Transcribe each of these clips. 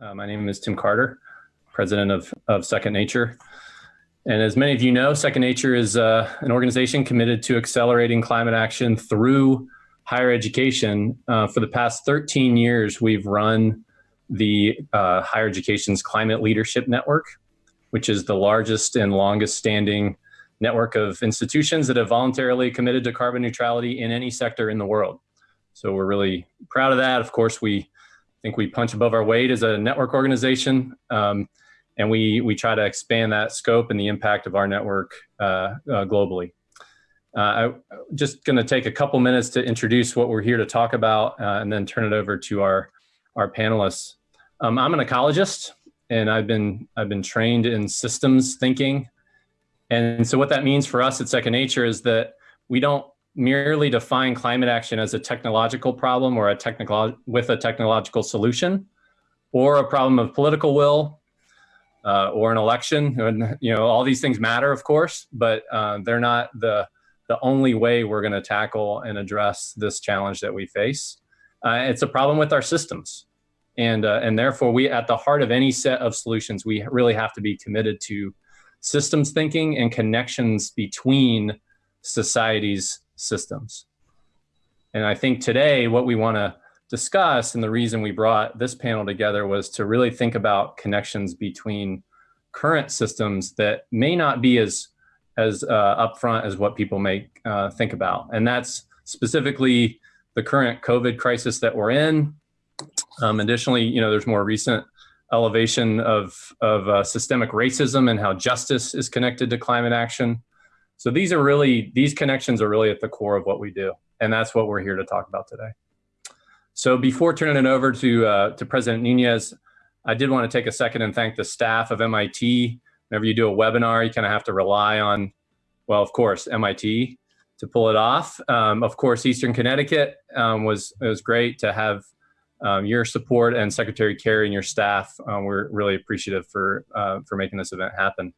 Uh, my name is Tim Carter, president of, of Second Nature. And as many of you know, Second Nature is uh, an organization committed to accelerating climate action through higher education. Uh, for the past 13 years, we've run the uh, Higher Education's Climate Leadership Network, which is the largest and longest standing network of institutions that have voluntarily committed to carbon neutrality in any sector in the world. So we're really proud of that. Of course, we think we punch above our weight as a network organization. Um, and we, we try to expand that scope and the impact of our network uh, uh, globally. Uh, I'm just going to take a couple minutes to introduce what we're here to talk about uh, and then turn it over to our, our panelists. Um, I'm an ecologist and I've been, I've been trained in systems thinking. And so what that means for us at Second Nature is that we don't merely define climate action as a technological problem or a technical with a technological solution or a problem of political will uh, or an election and you know all these things matter of course but uh, they're not the the only way we're going to tackle and address this challenge that we face. Uh, it's a problem with our systems. And uh, and therefore we at the heart of any set of solutions we really have to be committed to systems thinking and connections between societies systems. And I think today what we want to discuss and the reason we brought this panel together was to really think about connections between current systems that may not be as as uh, upfront as what people may uh, think about. And that's specifically the current COVID crisis that we're in. Um, additionally, you know, there's more recent elevation of, of uh, systemic racism and how justice is connected to climate action. So these are really, these connections are really at the core of what we do. And that's what we're here to talk about today. So before turning it over to, uh, to President Nunez, I did want to take a second and thank the staff of MIT. Whenever you do a webinar, you kind of have to rely on, well, of course, MIT to pull it off. Um, of course, Eastern Connecticut um, was, was great to have um, your support and Secretary Kerry and your staff. Um, we're really appreciative for, uh, for making this event happen.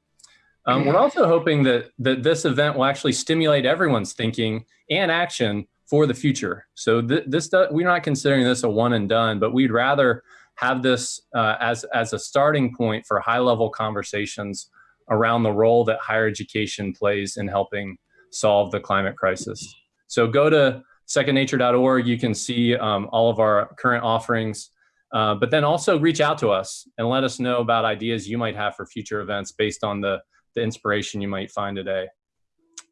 Um, we're also hoping that, that this event will actually stimulate everyone's thinking and action for the future. So th this we're not considering this a one and done, but we'd rather have this uh, as, as a starting point for high level conversations around the role that higher education plays in helping solve the climate crisis. So go to secondnature.org, you can see um, all of our current offerings, uh, but then also reach out to us and let us know about ideas you might have for future events based on the the inspiration you might find today.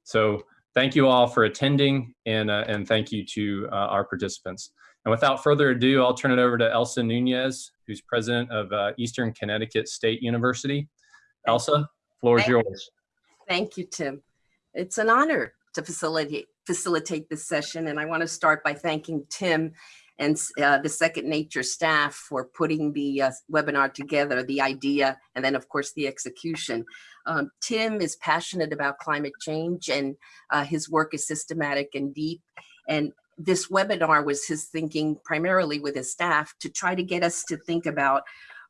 So thank you all for attending and, uh, and thank you to uh, our participants. And without further ado, I'll turn it over to Elsa Nunez, who's president of uh, Eastern Connecticut State University. Elsa, floor is yours. You. Thank you, Tim. It's an honor to facilitate, facilitate this session. And I want to start by thanking Tim and uh, the Second Nature staff for putting the uh, webinar together, the idea, and then of course the execution. Um, Tim is passionate about climate change and uh, his work is systematic and deep. And this webinar was his thinking primarily with his staff to try to get us to think about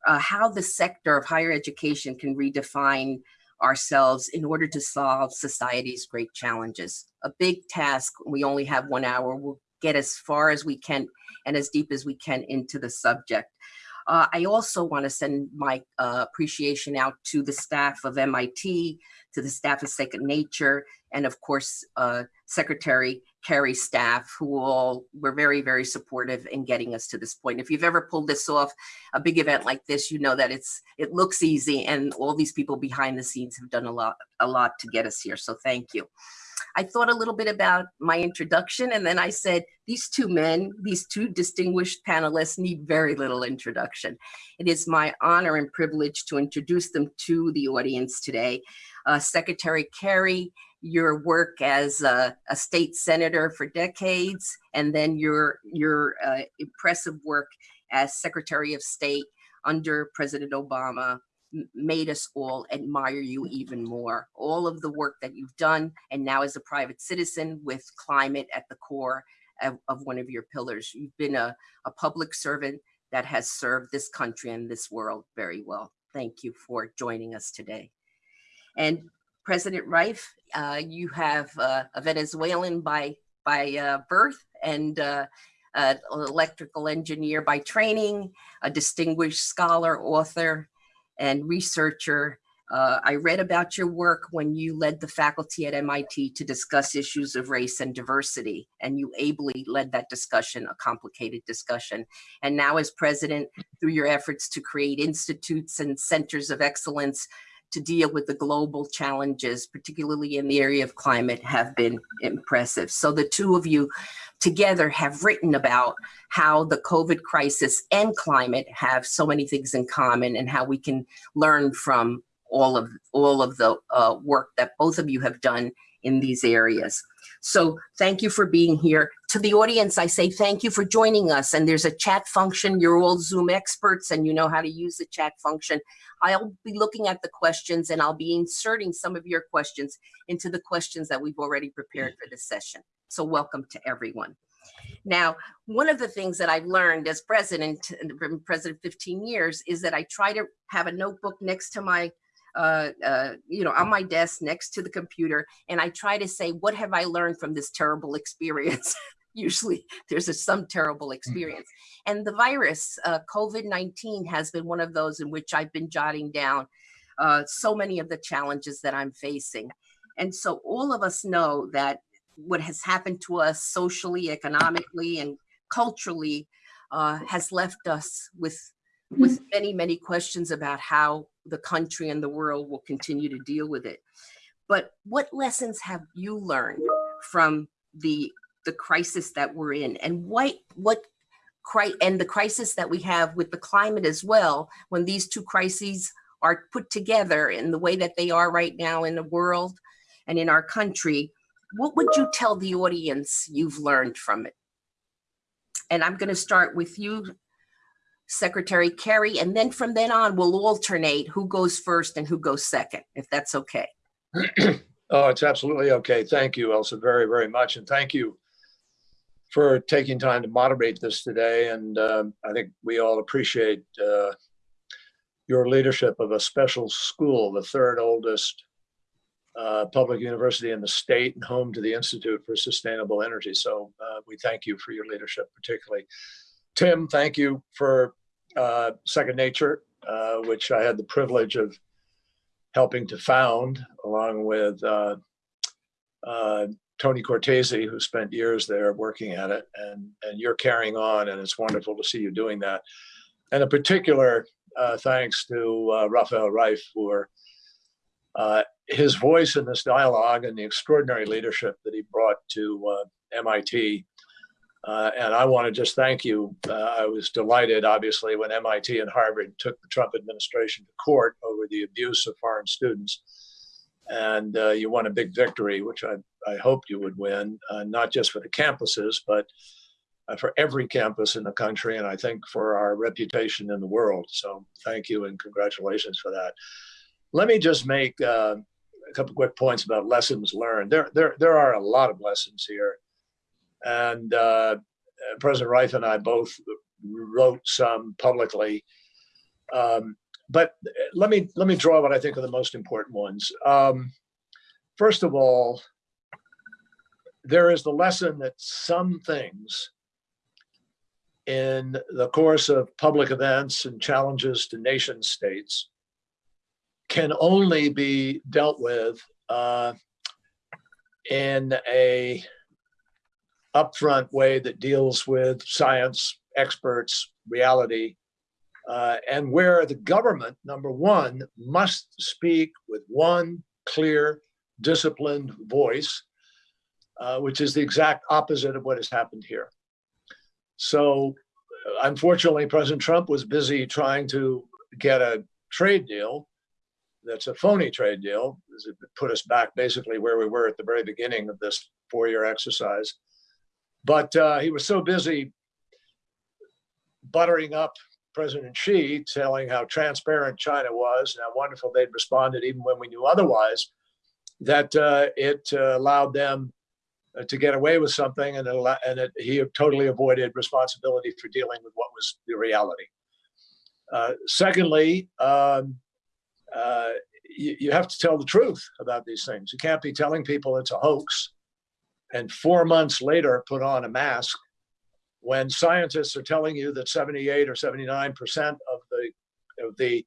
uh, how the sector of higher education can redefine ourselves in order to solve society's great challenges. A big task, we only have one hour, we'll get as far as we can and as deep as we can into the subject. Uh, I also want to send my uh, appreciation out to the staff of MIT, to the staff of Second Nature, and of course, uh, Secretary Kerry's staff, who all were very, very supportive in getting us to this point. If you've ever pulled this off, a big event like this, you know that it's it looks easy, and all these people behind the scenes have done a lot, a lot to get us here. So thank you. I thought a little bit about my introduction and then I said, these two men, these two distinguished panelists need very little introduction. It is my honor and privilege to introduce them to the audience today. Uh, Secretary Kerry, your work as a, a, state senator for decades, and then your, your uh, impressive work as Secretary of State under President Obama made us all admire you even more. All of the work that you've done, and now as a private citizen with climate at the core of, of one of your pillars. You've been a, a public servant that has served this country and this world very well. Thank you for joining us today. And President Reif, uh, you have uh, a Venezuelan by by uh, birth and uh, an electrical engineer by training, a distinguished scholar, author, and researcher. Uh, I read about your work when you led the faculty at MIT to discuss issues of race and diversity, and you ably led that discussion, a complicated discussion. And now as president, through your efforts to create institutes and centers of excellence to deal with the global challenges, particularly in the area of climate, have been impressive. So the two of you together have written about how the COVID crisis and climate have so many things in common and how we can learn from all of all of the uh, work that both of you have done in these areas. So thank you for being here. To the audience, I say thank you for joining us. And there's a chat function. You're all Zoom experts and you know how to use the chat function. I'll be looking at the questions and I'll be inserting some of your questions into the questions that we've already prepared for this session. So welcome to everyone. Now, one of the things that I've learned as president, president 15 years, is that I try to have a notebook next to my uh, uh, you know, on my desk next to the computer, and I try to say, what have I learned from this terrible experience? Usually there's a, some terrible experience. And the virus, uh, COVID-19 has been one of those in which I've been jotting down uh, so many of the challenges that I'm facing. And so all of us know that what has happened to us socially, economically, and culturally uh, has left us with with many, many questions about how the country and the world will continue to deal with it. But what lessons have you learned from the the crisis that we're in, and what what and the crisis that we have with the climate as well? When these two crises are put together in the way that they are right now in the world and in our country, what would you tell the audience you've learned from it? And I'm going to start with you, Secretary Kerry, and then from then on, we'll alternate who goes first and who goes second, if that's okay. oh, it's absolutely okay. Thank you, Elsa, very, very much. And thank you for taking time to moderate this today. And um, I think we all appreciate uh, your leadership of a special school, the third oldest uh, public university in the state and home to the Institute for Sustainable Energy. So uh, we thank you for your leadership particularly. Tim, thank you for uh, Second Nature, uh, which I had the privilege of helping to found along with uh, uh, Tony Cortese, who spent years there working at it, and, and you're carrying on, and it's wonderful to see you doing that. And a particular uh, thanks to uh, Rafael Reif for uh, his voice in this dialogue and the extraordinary leadership that he brought to MIT uh, and I want to just thank you. Uh, I was delighted, obviously, when MIT and Harvard took the Trump administration to court over the abuse of foreign students. And uh, you won a big victory, which I, I hoped you would win, uh, not just for the campuses, but uh, for every campus in the country, and I think for our reputation in the world. So thank you and congratulations for that. Let me just make uh, a couple quick points about lessons learned. There, there, there are a lot of lessons here. And uh, President Reif and I both wrote some publicly. Um, but let me let me draw what I think are the most important ones. Um, first of all, there is the lesson that some things in the course of public events and challenges to nation states can only be dealt with uh, in a upfront way that deals with science, experts, reality, uh, and where the government, number one, must speak with one clear, disciplined voice, uh, which is the exact opposite of what has happened here. So uh, unfortunately, President Trump was busy trying to get a trade deal that's a phony trade deal. It put us back basically where we were at the very beginning of this four-year exercise. But uh, he was so busy buttering up President Xi, telling how transparent China was and how wonderful they'd responded even when we knew otherwise, that uh, it uh, allowed them uh, to get away with something and, it, and it, he totally avoided responsibility for dealing with what was the reality. Uh, secondly, um, uh, you, you have to tell the truth about these things. You can't be telling people it's a hoax and four months later put on a mask when scientists are telling you that 78 or 79 percent of the of the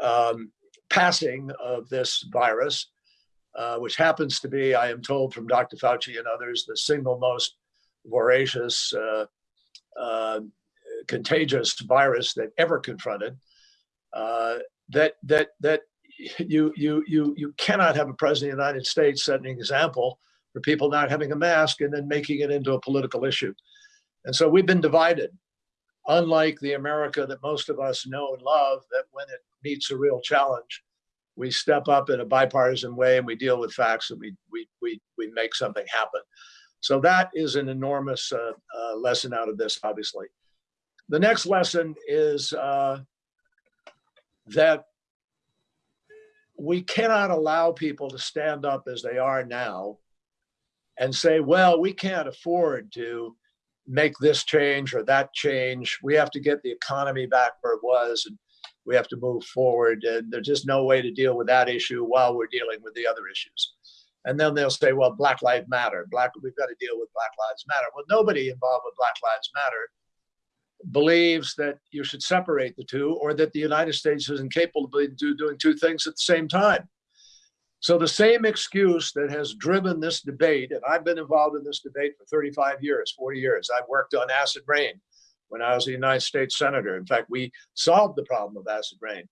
um, passing of this virus, uh, which happens to be, I am told from Dr. Fauci and others, the single most voracious, uh, uh, contagious virus that ever confronted. Uh, that that that you you you you cannot have a president of the United States setting an example for people not having a mask and then making it into a political issue. And so we've been divided, unlike the America that most of us know and love, that when it meets a real challenge, we step up in a bipartisan way and we deal with facts and we we we we make something happen. So that is an enormous uh, uh, lesson out of this, obviously. The next lesson is uh, that we cannot allow people to stand up as they are now and say, well, we can't afford to make this change or that change. We have to get the economy back where it was and we have to move forward. And there's just no way to deal with that issue while we're dealing with the other issues. And then they'll say, well, Black Lives Matter. Black, we've got to deal with Black Lives Matter. Well, nobody involved with Black Lives Matter believes that you should separate the two or that the United States is incapable of doing two things at the same time. So the same excuse that has driven this debate, and I've been involved in this debate for 35 years, 40 years. I've worked on acid rain when I was a United States Senator. In fact, we solved the problem of acid rain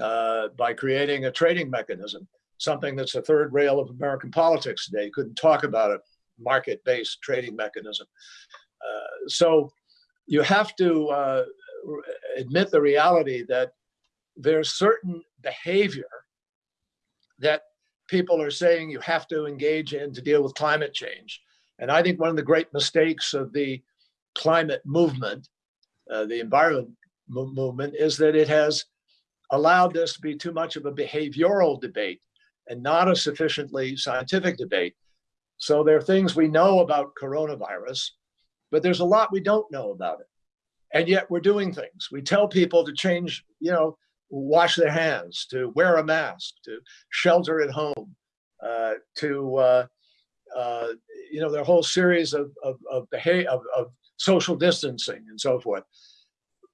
uh, by creating a trading mechanism, something that's a third rail of American politics today. You couldn't talk about a market-based trading mechanism. Uh, so you have to uh, admit the reality that there's certain behavior that people are saying you have to engage in to deal with climate change. And I think one of the great mistakes of the climate movement, uh, the environment movement, is that it has allowed this to be too much of a behavioral debate and not a sufficiently scientific debate. So there are things we know about coronavirus but there's a lot we don't know about it. And yet we're doing things. We tell people to change, you know, wash their hands, to wear a mask, to shelter at home, uh, to, uh, uh, you know, their whole series of, of, of, behavior, of, of social distancing and so forth.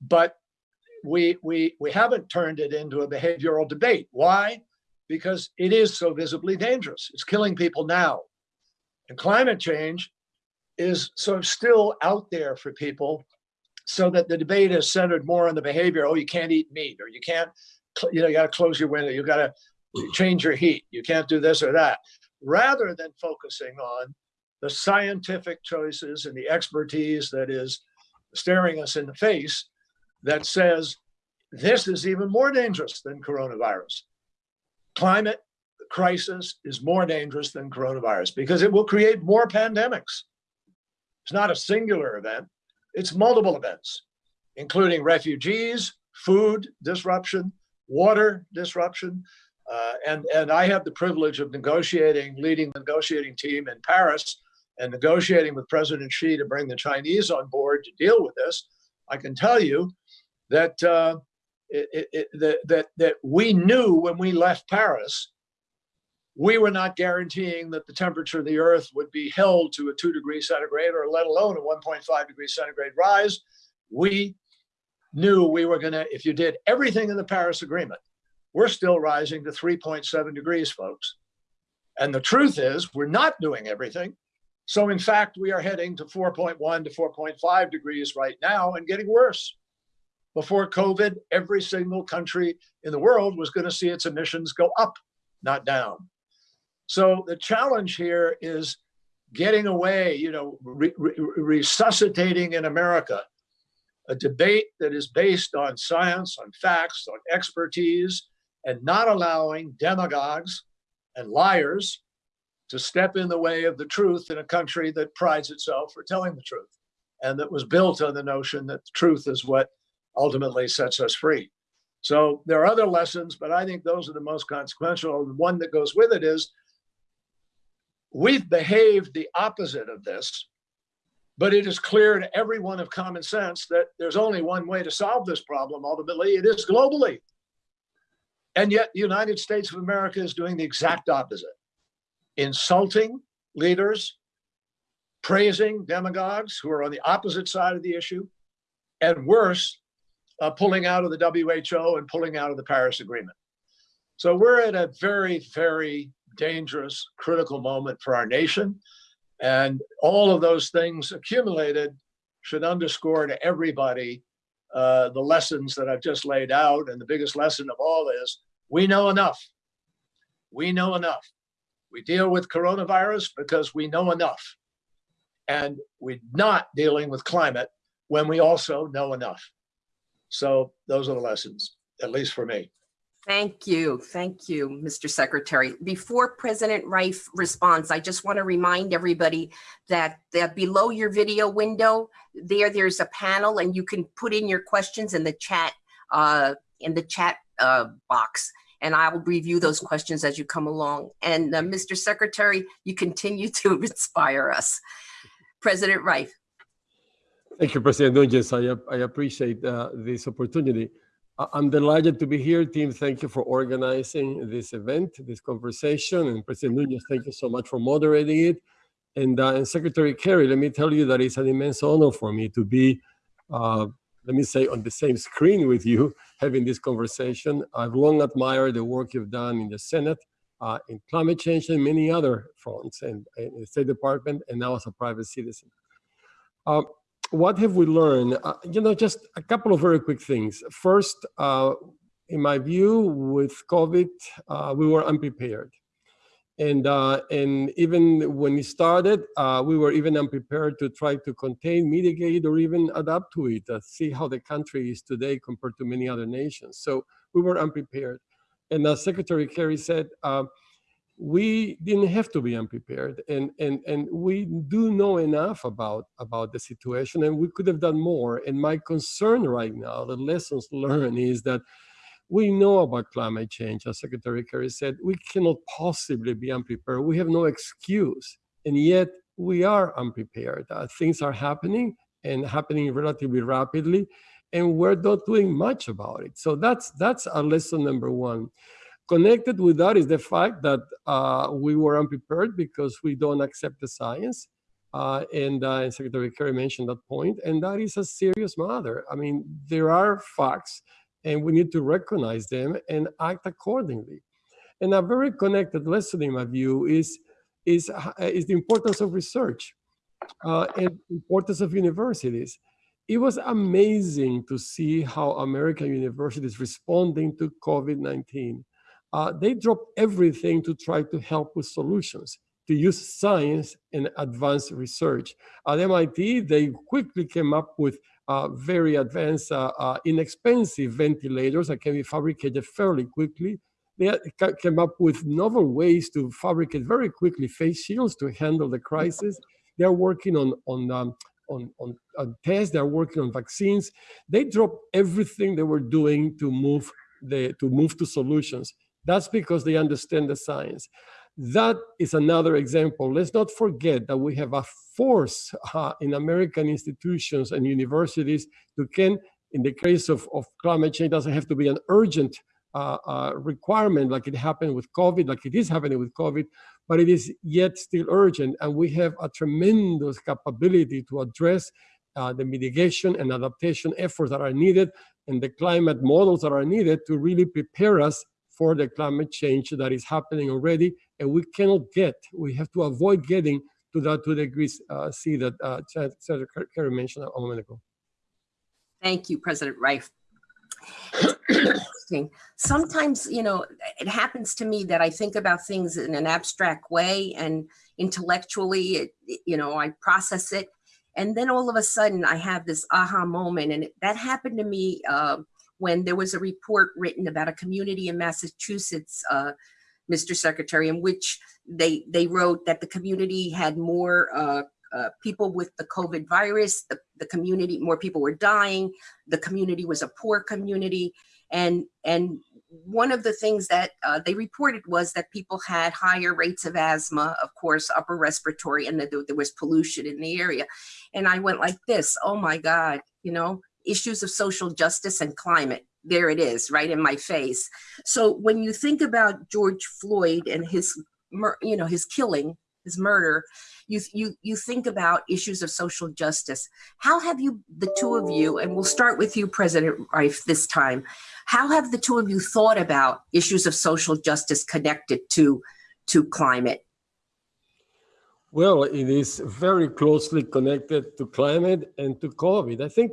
But we, we, we haven't turned it into a behavioral debate. Why? Because it is so visibly dangerous. It's killing people now. And climate change is sort of still out there for people so that the debate is centered more on the behavior. Oh, you can't eat meat or you can't, you know, you got to close your window. You got to change your heat. You can't do this or that rather than focusing on the scientific choices and the expertise that is staring us in the face that says this is even more dangerous than coronavirus. Climate crisis is more dangerous than coronavirus because it will create more pandemics. It's not a singular event, it's multiple events, including refugees, food disruption, water disruption. Uh, and, and I had the privilege of negotiating, leading the negotiating team in Paris and negotiating with President Xi to bring the Chinese on board to deal with this. I can tell you that, uh, it, it, that, that, that we knew when we left Paris we were not guaranteeing that the temperature of the earth would be held to a two degree centigrade or let alone a 1.5 degree centigrade rise. We knew we were gonna, if you did everything in the Paris Agreement, we're still rising to 3.7 degrees, folks. And the truth is we're not doing everything. So in fact, we are heading to 4.1 to 4.5 degrees right now and getting worse. Before COVID, every single country in the world was gonna see its emissions go up, not down. So the challenge here is getting away, you know, re re resuscitating in America a debate that is based on science, on facts, on expertise, and not allowing demagogues and liars to step in the way of the truth in a country that prides itself for telling the truth and that was built on the notion that the truth is what ultimately sets us free. So there are other lessons, but I think those are the most consequential. One that goes with it is We've behaved the opposite of this, but it is clear to everyone of common sense that there's only one way to solve this problem ultimately, it is globally. And yet the United States of America is doing the exact opposite. Insulting leaders, praising demagogues who are on the opposite side of the issue, and worse, uh, pulling out of the WHO and pulling out of the Paris Agreement. So we're at a very, very dangerous, critical moment for our nation. And all of those things accumulated should underscore to everybody uh, the lessons that I've just laid out. And the biggest lesson of all is we know enough. We know enough. We deal with coronavirus because we know enough. And we're not dealing with climate when we also know enough. So those are the lessons, at least for me. Thank you. Thank you, Mr. Secretary. Before President Reif responds, I just want to remind everybody that, that below your video window, there, there's a panel and you can put in your questions in the chat, uh, in the chat uh, box. And I will review those questions as you come along. And uh, Mr. Secretary, you continue to inspire us. President Reif. Thank you, President Nunez. I, I appreciate uh, this opportunity. I'm delighted to be here. Tim, thank you for organizing this event, this conversation. And President Nunez, thank you so much for moderating it. And, uh, and Secretary Kerry, let me tell you that it's an immense honor for me to be, uh, let me say, on the same screen with you, having this conversation. I've long admired the work you've done in the Senate, uh, in climate change and many other fronts, and in the State Department, and now as a private citizen. What have we learned? Uh, you know, just a couple of very quick things. First, uh, in my view, with COVID, uh, we were unprepared. And, uh, and even when it started, uh, we were even unprepared to try to contain, mitigate, or even adapt to it, uh, see how the country is today compared to many other nations. So we were unprepared. And as Secretary Kerry said, we didn't have to be unprepared and and and we do know enough about about the situation and we could have done more. And my concern right now the lessons learned is that we know about climate change as secretary kerry said. We cannot possibly be unprepared. We have no excuse and yet we are unprepared. Uh, things are happening and happening relatively rapidly and we're not doing much about it. So that's that's a lesson number one Connected with that is the fact that uh, we were unprepared because we don't accept the science. Uh, and, uh, and Secretary Kerry mentioned that point, and that is a serious matter. I mean, there are facts, and we need to recognize them and act accordingly. And a very connected lesson, in my view, is is uh, is the importance of research uh, and importance of universities. It was amazing to see how American universities responding to COVID-19 uh, they dropped everything to try to help with solutions, to use science and advanced research. At MIT, they quickly came up with uh, very advanced, uh, uh inexpensive ventilators that can be fabricated fairly quickly. They came up with novel ways to fabricate very quickly face shields to handle the crisis. They're working on, on um, on, on, on, tests, they're working on vaccines. They dropped everything they were doing to move the to move to solutions. That's because they understand the science. That is another example. Let's not forget that we have a force uh, in American institutions and universities to can, in the case of, of climate change, doesn't have to be an urgent uh, uh, requirement like it happened with COVID, like it is happening with COVID, but it is yet still urgent. And we have a tremendous capability to address uh, the mitigation and adaptation efforts that are needed and the climate models that are needed to really prepare us for the climate change that is happening already, and we cannot get, we have to avoid getting to that two degrees uh, C that uh, Senator Kerry mentioned a moment ago. Thank you, President Reif. Sometimes, you know, it happens to me that I think about things in an abstract way and intellectually, it, you know, I process it. And then all of a sudden I have this aha moment. And that happened to me uh, when there was a report written about a community in Massachusetts, uh, Mr. Secretary, in which they they wrote that the community had more uh, uh, people with the COVID virus, the, the community, more people were dying, the community was a poor community. And, and one of the things that uh, they reported was that people had higher rates of asthma, of course, upper respiratory, and that there was pollution in the area. And I went like this, oh my God, you know, issues of social justice and climate. There it is, right in my face. So when you think about George Floyd and his, you know, his killing, his murder, you you you think about issues of social justice. How have you, the two of you, and we'll start with you, President Reif, this time. How have the two of you thought about issues of social justice connected to to climate? Well, it is very closely connected to climate and to COVID. I think,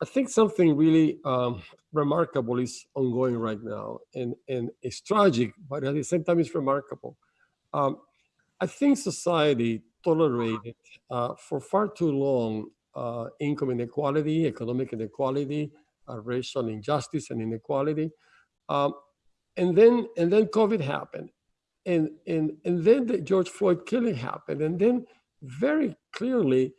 I think something really um, remarkable is ongoing right now, and and it's tragic, but at the same time, it's remarkable. Um, I think society tolerated uh, for far too long uh, income inequality, economic inequality, uh, racial injustice and inequality, um, and then and then COVID happened, and and and then the George Floyd killing happened, and then very clearly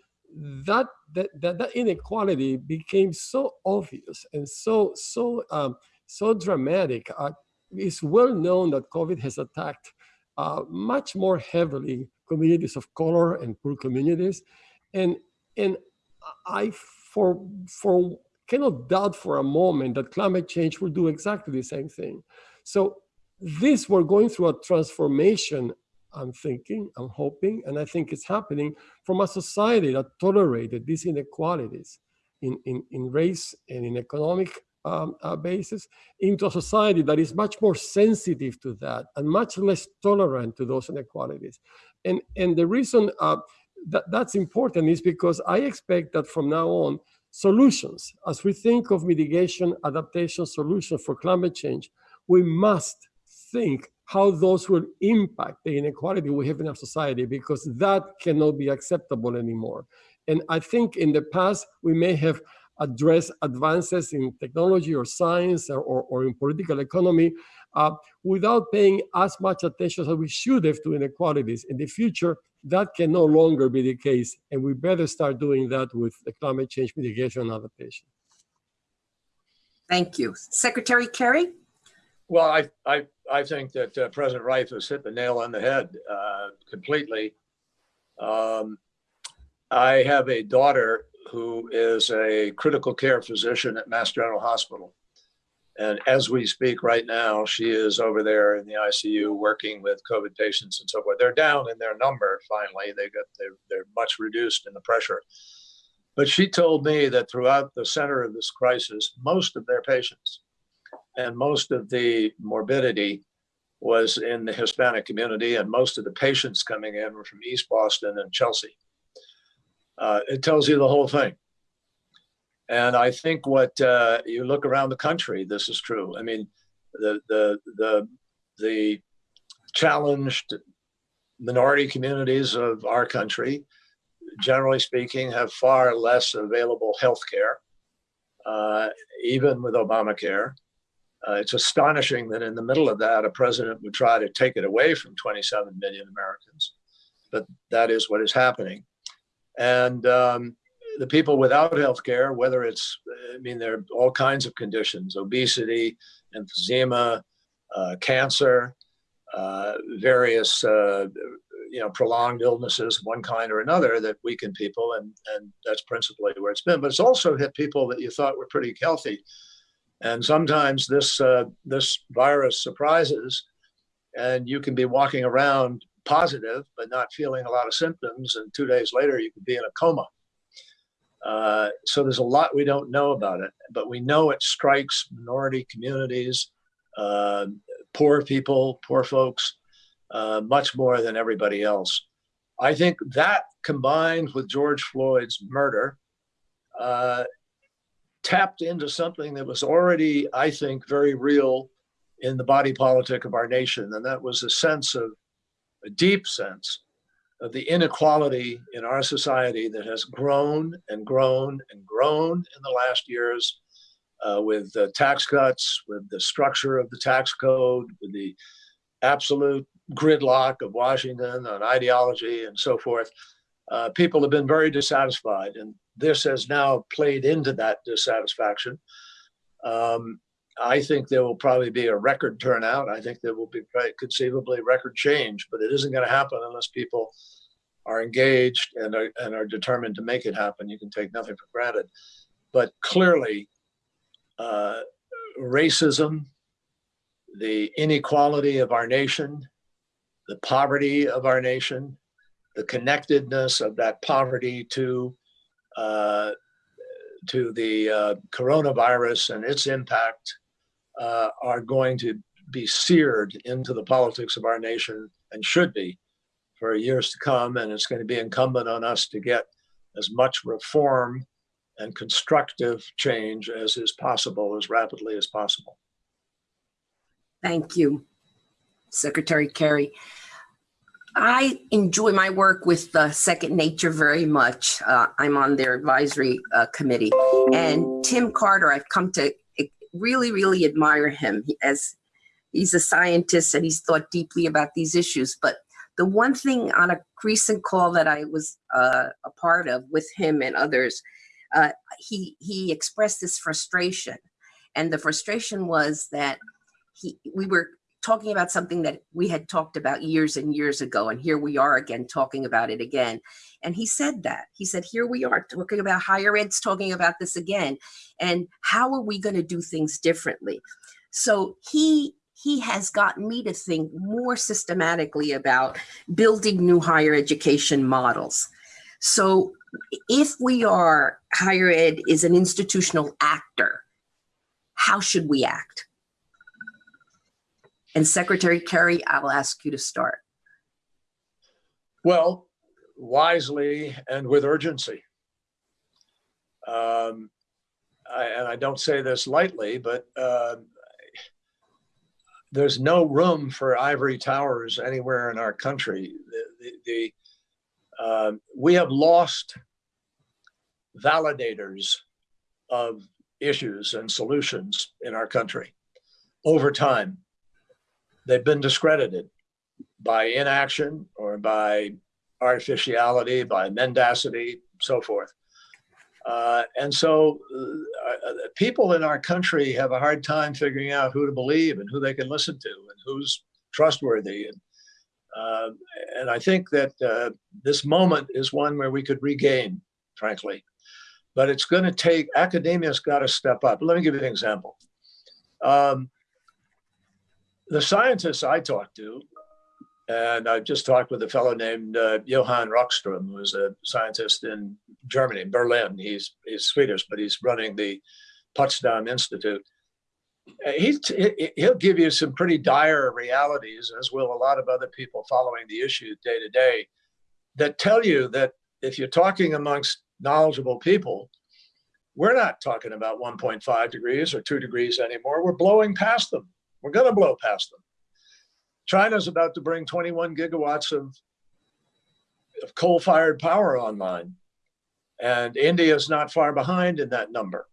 that that that, that inequality became so obvious and so so um, so dramatic. Uh, it's well known that COVID has attacked uh, much more heavily communities of color and poor communities, and and I for for cannot doubt for a moment that climate change will do exactly the same thing. So this we're going through a transformation i'm thinking i'm hoping and i think it's happening from a society that tolerated these inequalities in, in, in race and in economic um, uh, basis into a society that is much more sensitive to that and much less tolerant to those inequalities. And and the reason uh, that that's important is because i expect that from now on solutions as we think of mitigation adaptation solutions for climate change we must think how those will impact the inequality we have in our society because that cannot be acceptable anymore. And I think in the past, we may have addressed advances in technology or science or, or, or in political economy uh, without paying as much attention as we should have to inequalities. In the future, that can no longer be the case. And we better start doing that with the climate change mitigation and adaptation. Thank you. Secretary Kerry? Well, I, I, I think that uh, President Reif has hit the nail on the head uh, completely. Um, I have a daughter who is a critical care physician at Mass General Hospital. And as we speak right now, she is over there in the ICU working with COVID patients and so forth. They're down in their number finally. They got they're, they're much reduced in the pressure. But she told me that throughout the center of this crisis, most of their patients and most of the morbidity was in the Hispanic community, and most of the patients coming in were from East Boston and Chelsea. Uh, it tells you the whole thing. And I think what uh, you look around the country, this is true. I mean, the the the the challenged minority communities of our country, generally speaking, have far less available health care, uh, even with Obamacare. Uh, it's astonishing that in the middle of that, a president would try to take it away from 27 million Americans. But that is what is happening. And um, the people without health care, whether it's, I mean, there are all kinds of conditions obesity, emphysema, uh, cancer, uh, various, uh, you know, prolonged illnesses one kind or another that weaken people. And, and that's principally where it's been. But it's also hit people that you thought were pretty healthy and sometimes this, uh, this virus surprises and you can be walking around positive, but not feeling a lot of symptoms. And two days later, you could be in a coma. Uh, so there's a lot we don't know about it, but we know it strikes minority communities, uh, poor people, poor folks, uh, much more than everybody else. I think that combined with George Floyd's murder uh, tapped into something that was already, I think, very real in the body politic of our nation. And that was a sense of, a deep sense of the inequality in our society that has grown and grown and grown in the last years uh, with the tax cuts, with the structure of the tax code, with the absolute gridlock of Washington on ideology and so forth. Uh, people have been very dissatisfied. And this has now played into that dissatisfaction. Um, I think there will probably be a record turnout. I think there will be conceivably record change, but it isn't going to happen unless people are engaged and are, and are determined to make it happen. You can take nothing for granted. But clearly, uh, racism, the inequality of our nation, the poverty of our nation, the connectedness of that poverty to uh, to the uh, coronavirus and its impact uh, are going to be seared into the politics of our nation and should be for years to come. And it's going to be incumbent on us to get as much reform and constructive change as is possible as rapidly as possible. Thank you, Secretary Kerry. I enjoy my work with uh, Second Nature very much. Uh, I'm on their advisory uh, committee. And Tim Carter, I've come to really, really admire him as he's a scientist and he's thought deeply about these issues. But the one thing on a recent call that I was uh, a part of with him and others, uh, he he expressed this frustration, and the frustration was that he we were talking about something that we had talked about years and years ago, and here we are again talking about it again. And he said that. He said, here we are talking about higher ed's talking about this again. And how are we going to do things differently? So he he has gotten me to think more systematically about building new higher education models. So if we are higher ed is an institutional actor, how should we act? And Secretary Kerry, I'll ask you to start. Well, wisely and with urgency. Um, I, and I don't say this lightly, but uh, there's no room for ivory towers anywhere in our country. The, the, the uh, we have lost validators of issues and solutions in our country over time they've been discredited by inaction or by artificiality, by mendacity, so forth. Uh, and so uh, uh, people in our country have a hard time figuring out who to believe and who they can listen to and who's trustworthy. And, uh, and I think that uh, this moment is one where we could regain, frankly. But it's going to take, academia's got to step up. Let me give you an example. Um, the scientists I talked to, and I just talked with a fellow named uh, Johann Rockström, who's a scientist in Germany, Berlin. He's he's Swedish, but he's running the Potsdam Institute. Uh, he, he'll give you some pretty dire realities, as will a lot of other people following the issue day to day, that tell you that if you're talking amongst knowledgeable people, we're not talking about 1.5 degrees or 2 degrees anymore. We're blowing past them. We're going to blow past them. China's about to bring 21 gigawatts of, of coal-fired power online. And India is not far behind in that number.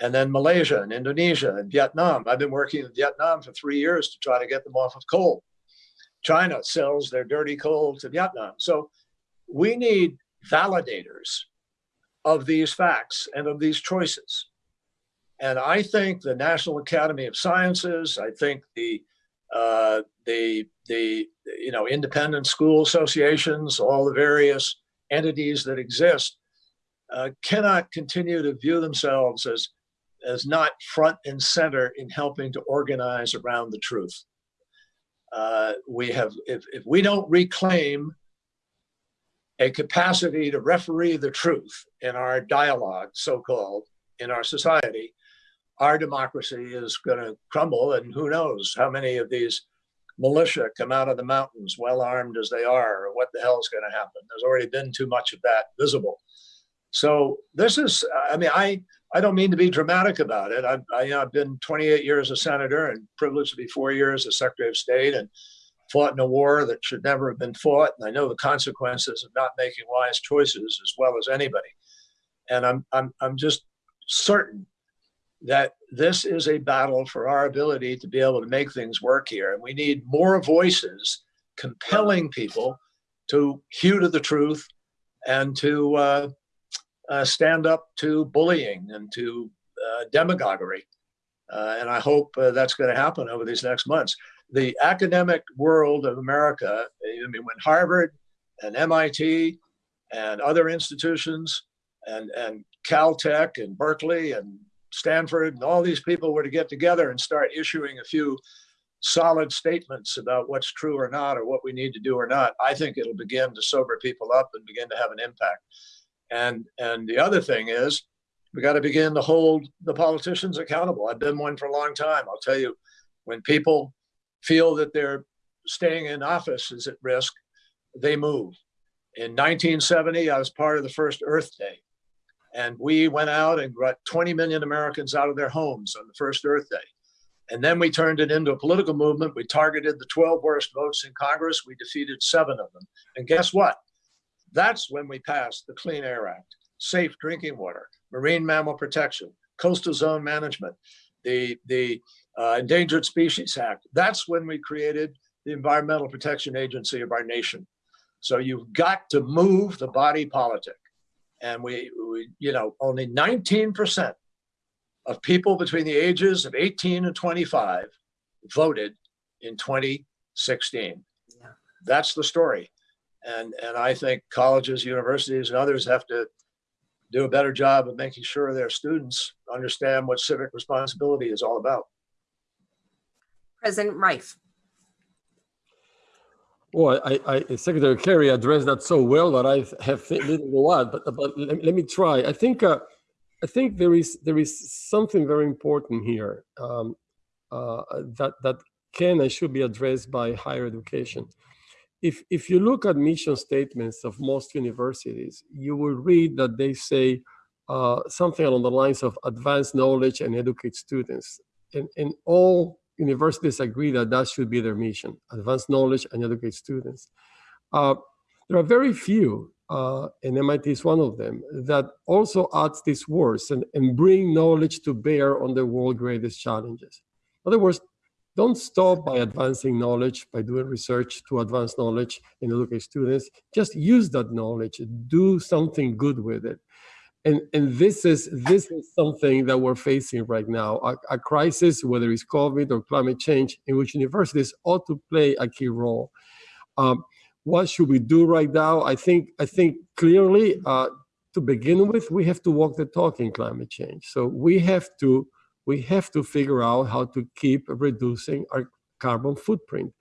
And then Malaysia and Indonesia and Vietnam. I've been working in Vietnam for three years to try to get them off of coal. China sells their dirty coal to Vietnam. So we need validators of these facts and of these choices. And I think the National Academy of Sciences, I think the uh, the the you know independent school associations, all the various entities that exist, uh, cannot continue to view themselves as as not front and center in helping to organize around the truth. Uh, we have if, if we don't reclaim a capacity to referee the truth in our dialogue, so-called, in our society, our democracy is going to crumble. And who knows how many of these militia come out of the mountains, well armed as they are, or what the hell is going to happen. There's already been too much of that visible. So this is, I mean, I, I don't mean to be dramatic about it. I've, I, have been 28 years a senator and privileged to be four years as Secretary of State and fought in a war that should never have been fought. And I know the consequences of not making wise choices as well as anybody. And I'm, I'm, I'm just certain that this is a battle for our ability to be able to make things work here. And we need more voices compelling people to hew to the truth and to uh, uh, stand up to bullying and to uh, demagoguery. Uh, and I hope uh, that's going to happen over these next months. The academic world of America, I mean, when Harvard and MIT and other institutions and, and Caltech and Berkeley and Stanford and all these people were to get together and start issuing a few solid statements about what's true or not, or what we need to do or not, I think it'll begin to sober people up and begin to have an impact. And and the other thing is, we got to begin to hold the politicians accountable. I've been one for a long time. I'll tell you, when people feel that their staying in office is at risk, they move. In 1970, I was part of the first Earth Day. And we went out and got 20 million Americans out of their homes on the first Earth Day. And then we turned it into a political movement. We targeted the 12 worst votes in Congress. We defeated seven of them. And guess what? That's when we passed the Clean Air Act, safe drinking water, marine mammal protection, coastal zone management, the, the uh, Endangered Species Act. That's when we created the Environmental Protection Agency of our nation. So you've got to move the body politic. And we, we you know, only 19% of people between the ages of 18 and 25 voted in 2016. Yeah. That's the story. And, and I think colleges, universities, and others have to do a better job of making sure their students understand what civic responsibility is all about. President Reif. Well, I, I, Secretary Kerry addressed that so well that I have little to add, but, but let, let me try. I think, uh, I think there is there is something very important here um, uh, that that can and should be addressed by higher education. If if you look at mission statements of most universities, you will read that they say uh, something along the lines of advance knowledge and educate students, and and all universities agree that that should be their mission, advance knowledge and educate students. Uh, there are very few, uh, and MIT is one of them, that also adds these words and, and bring knowledge to bear on the world's greatest challenges. In other words, don't stop by advancing knowledge, by doing research to advance knowledge and educate students. Just use that knowledge, do something good with it and and this is this is something that we're facing right now a, a, crisis whether it's covid or climate change in which universities ought to play a key role. Um, what should we do right now? I think i think clearly uh, to begin with we have to walk the talk in climate change. So we have to we have to figure out how to keep reducing our carbon footprint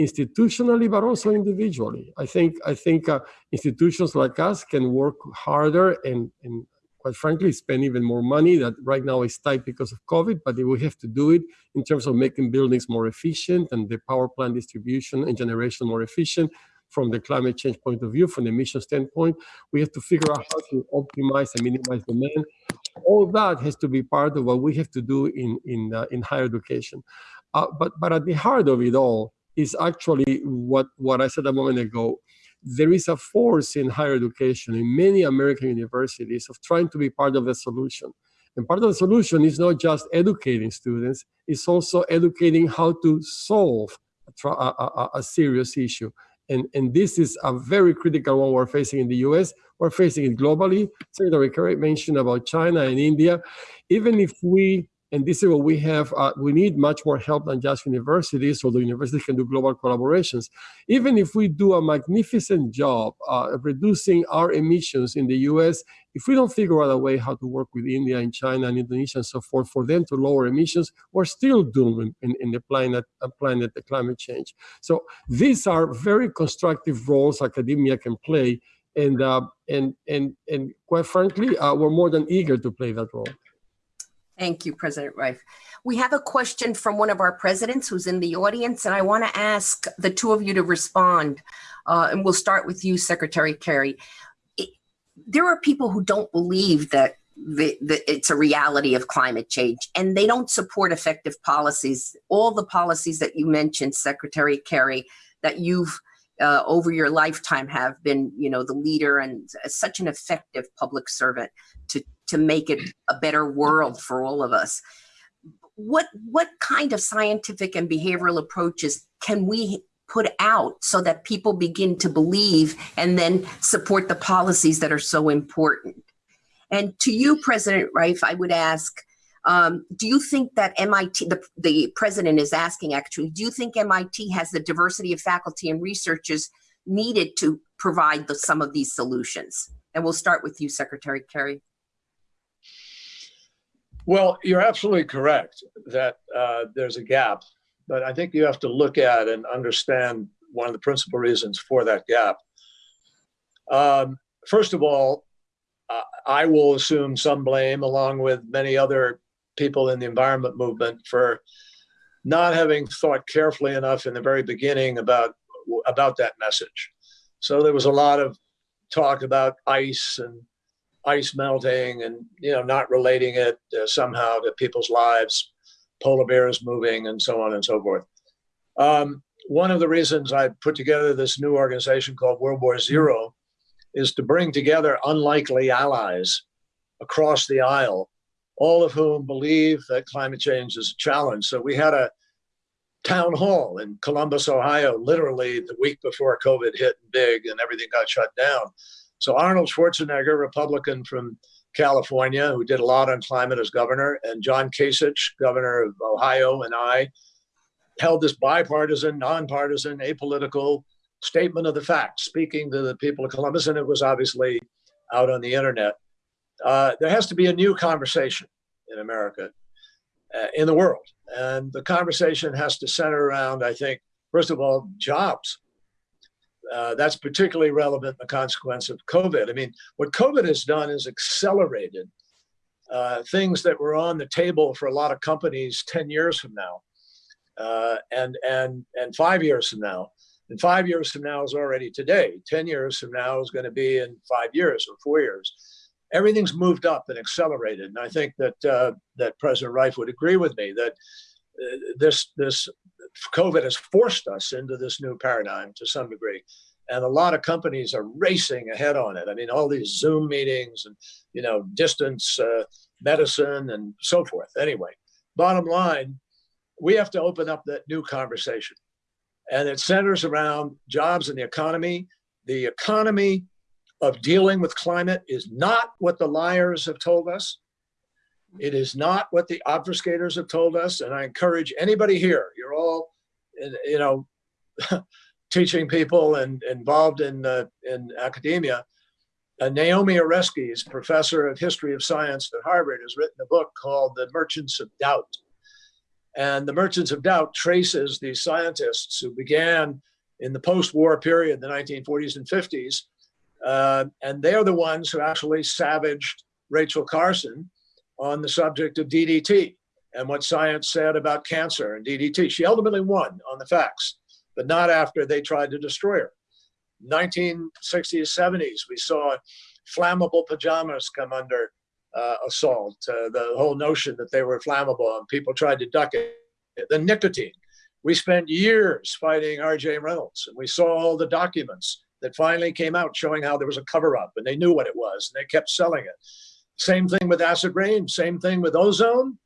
institutionally but also individually. I think i think uh, institutions like us can work harder and, and quite frankly, spend even more money that right now is tight because of COVID, but we have to do it in terms of making buildings more efficient and the power plant distribution and generation more efficient from the climate change point of view, from the emission standpoint. We have to figure out how to optimize and minimize demand. All that has to be part of what we have to do in, in, uh, in higher education. Uh, but, but at the heart of it all is actually what, what I said a moment ago, there is a force in higher education in many American universities of trying to be part of the solution. And part of the solution is not just educating students, it's also educating how to solve a, a, a serious issue. And, and this is a very critical one we're facing in the US. We're facing it globally. Secretary Kerry mentioned about China and India. Even if we and this is what we have, uh, we need much more help than just universities, so the universities can do global collaborations. Even if we do a magnificent job uh, reducing our emissions in the US, if we don't figure out a way how to work with India and China and Indonesia and so forth for them to lower emissions, we're still doomed in, in the planet, uh, planet the climate change. So these are very constructive roles academia can play. And, uh, and, and, and quite frankly, uh, we're more than eager to play that role. Thank you, President Reif. We have a question from one of our presidents who's in the audience, and I want to ask the two of you to respond. Uh, and we'll start with you, Secretary Kerry. It, there are people who don't believe that the, the, it's a reality of climate change, and they don't support effective policies. All the policies that you mentioned, Secretary Kerry, that you've uh, over your lifetime have been, you know, the leader and such an effective public servant to to make it a better world for all of us. What what kind of scientific and behavioral approaches can we put out so that people begin to believe and then support the policies that are so important? And to you, President Reif, I would ask, um, do you think that MIT, the, the president is asking actually, do you think MIT has the diversity of faculty and researchers needed to provide the, some of these solutions? And we'll start with you, Secretary Kerry. Well, you're absolutely correct that uh, there's a gap but I think you have to look at and understand one of the principal reasons for that gap. Um, first of all, uh, I will assume some blame, along with many other people in the environment movement, for not having thought carefully enough in the very beginning about about that message. So there was a lot of talk about ice and ice melting, and you know, not relating it uh, somehow to people's lives, polar bears moving, and so on and so forth. Um, one of the reasons I put together this new organization called World War Zero is to bring together unlikely allies across the aisle, all of whom believe that climate change is a challenge. So we had a town hall in Columbus, Ohio, literally the week before COVID hit big and everything got shut down. So Arnold Schwarzenegger, Republican from California, who did a lot on climate as governor, and John Kasich, governor of Ohio, and I held this bipartisan, nonpartisan, apolitical statement of the facts, speaking to the people of Columbus, and it was obviously out on the internet. Uh, there has to be a new conversation in America, uh, in the world. And the conversation has to center around, I think, first of all, jobs. Uh, that's particularly relevant in the consequence of COVID. I mean, what COVID has done is accelerated uh, things that were on the table for a lot of companies 10 years from now uh, and, and, and five years from now. And five years from now is already today. 10 years from now is going to be in five years or four years. Everything's moved up and accelerated. And I think that, uh, that President Reif would agree with me that uh, this, this COVID has forced us into this new paradigm to some degree. And a lot of companies are racing ahead on it. I mean, all these Zoom meetings and, you know, distance uh, medicine and so forth. Anyway, bottom line, we have to open up that new conversation and it centers around jobs and the economy. The economy of dealing with climate is not what the liars have told us. It is not what the obfuscators have told us. And I encourage anybody here, you're all, you know, teaching people and involved in, uh, in academia. Uh, Naomi Oreskes, professor of history of science at Harvard, has written a book called The Merchants of Doubt. And the Merchants of Doubt traces these scientists who began in the post-war period, the 1940s and 50s, uh, and they're the ones who actually savaged Rachel Carson on the subject of DDT and what science said about cancer and DDT. She ultimately won on the facts, but not after they tried to destroy her. 1960s, 70s, we saw flammable pajamas come under uh, assault, uh, the whole notion that they were flammable and people tried to duck it. The nicotine. We spent years fighting R.J. Reynolds and we saw all the documents that finally came out showing how there was a cover up and they knew what it was and they kept selling it. Same thing with acid rain, same thing with ozone,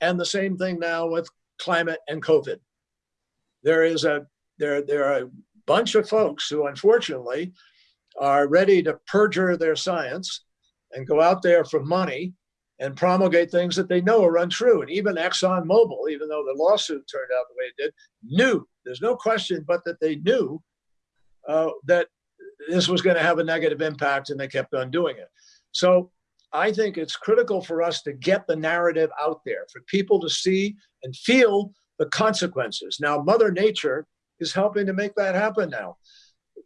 and the same thing now with climate and COVID. There is a there there are a bunch of folks who unfortunately are ready to perjure their science and go out there for money and promulgate things that they know are untrue. And even ExxonMobil, even though the lawsuit turned out the way it did, knew, there's no question but that they knew uh, that this was going to have a negative impact and they kept on doing it. So I think it's critical for us to get the narrative out there, for people to see and feel the consequences. Now, Mother Nature is helping to make that happen now.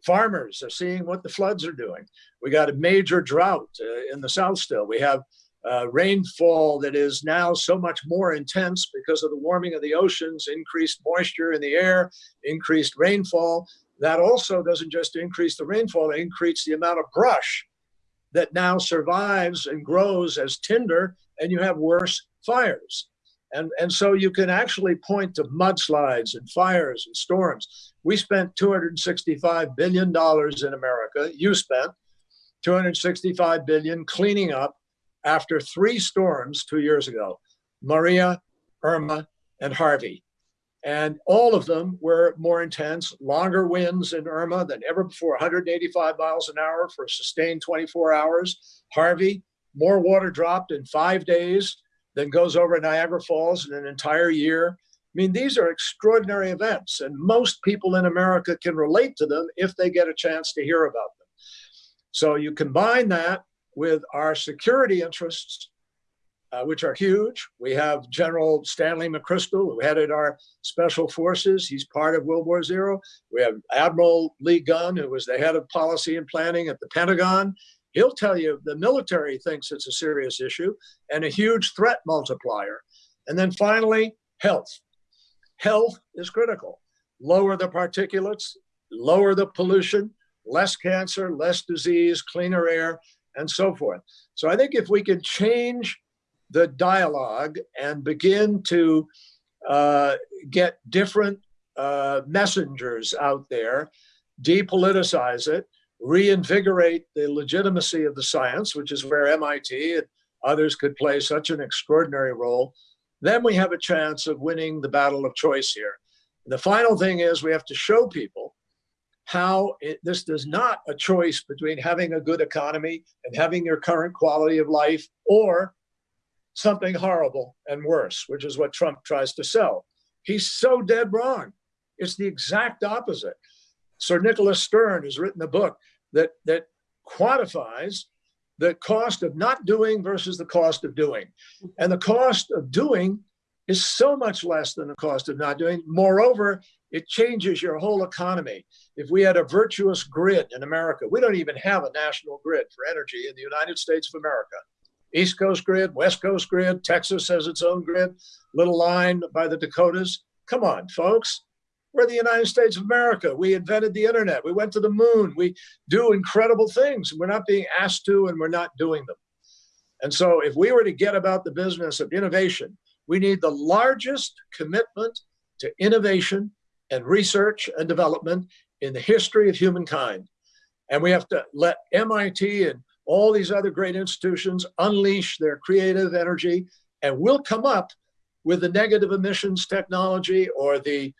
Farmers are seeing what the floods are doing. We got a major drought uh, in the South still. We have uh, rainfall that is now so much more intense because of the warming of the oceans, increased moisture in the air, increased rainfall. That also doesn't just increase the rainfall, it increases the amount of brush that now survives and grows as tinder, and you have worse fires. And, and so you can actually point to mudslides and fires and storms. We spent $265 billion in America, you spent 265 billion cleaning up after three storms two years ago, Maria, Irma, and Harvey. And all of them were more intense, longer winds in Irma than ever before, 185 miles an hour for a sustained 24 hours. Harvey, more water dropped in five days than goes over Niagara Falls in an entire year. I mean, these are extraordinary events, and most people in America can relate to them if they get a chance to hear about them. So you combine that with our security interests uh, which are huge. We have General Stanley McChrystal, who headed our special forces. He's part of World War Zero. We have Admiral Lee Gunn, who was the head of policy and planning at the Pentagon. He'll tell you the military thinks it's a serious issue and a huge threat multiplier. And then finally, health. Health is critical. Lower the particulates, lower the pollution, less cancer, less disease, cleaner air, and so forth. So I think if we can change the dialogue and begin to uh, get different uh, messengers out there, depoliticize it, reinvigorate the legitimacy of the science, which is where MIT and others could play such an extraordinary role, then we have a chance of winning the battle of choice here. The final thing is we have to show people how it, this is not a choice between having a good economy and having your current quality of life or something horrible and worse, which is what Trump tries to sell. He's so dead wrong. It's the exact opposite. Sir Nicholas Stern has written a book that, that quantifies the cost of not doing versus the cost of doing. And the cost of doing is so much less than the cost of not doing. Moreover, it changes your whole economy. If we had a virtuous grid in America, we don't even have a national grid for energy in the United States of America. East Coast grid, West Coast grid, Texas has its own grid, little line by the Dakotas. Come on, folks. We're the United States of America. We invented the internet. We went to the moon. We do incredible things. We're not being asked to, and we're not doing them. And so, if we were to get about the business of innovation, we need the largest commitment to innovation and research and development in the history of humankind. And we have to let MIT and all these other great institutions unleash their creative energy, and we'll come up with the negative emissions technology or the